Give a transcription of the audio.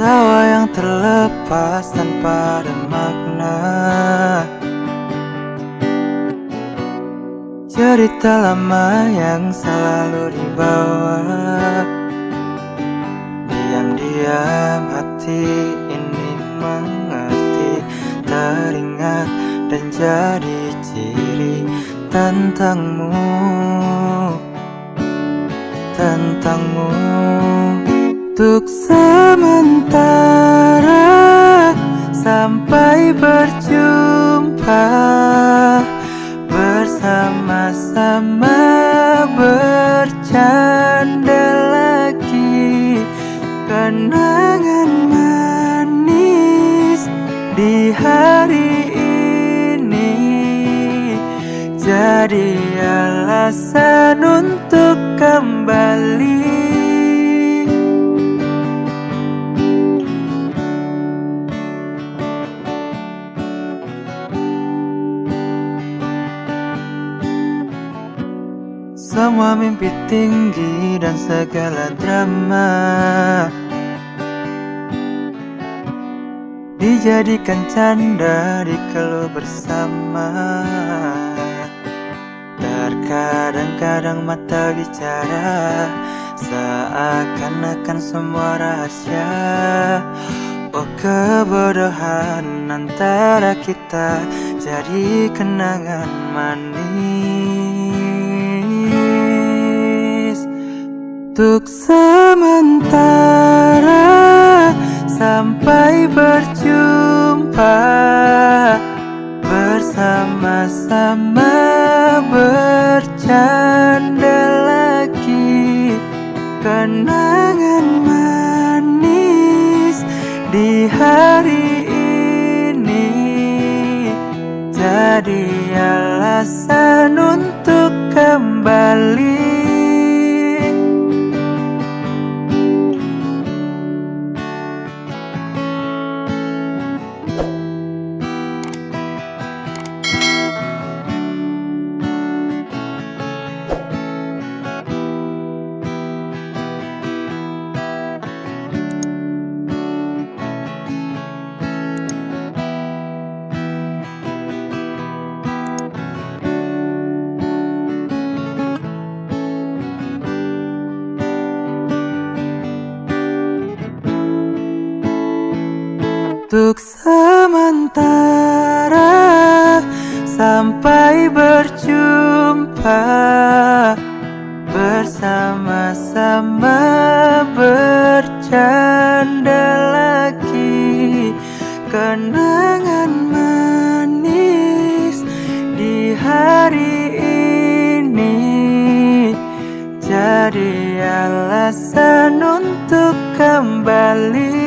Tawa yang terlepas tanpa ada makna. Cerita lama yang selalu dibawa Diam-diam hati ini mengerti Teringat dan jadi ciri tentangmu. Tentangmu Untuk sementara Sampai berjumpa Bersama-sama bercanda lagi. Kenangan manis di hari ini Jadi alasan untuk kembali Semua mimpi tinggi dan segala drama. Dijadikan canda dikeluh bersama. Terkadang-kadang mata bicara Seakan-akan semua rahasia. Oh kebodohan antara kita Jadi kenangan manis Untuk sementara Sampai berjumpa Bersama-sama bercanda lagi. Kenangan manis di hari ini Jadi alasan untuk kembali Untuk sementara Sampai berjumpa Bersama-sama bercanda lagi. Kenangan manis di hari ini Jadi alasan untuk kembali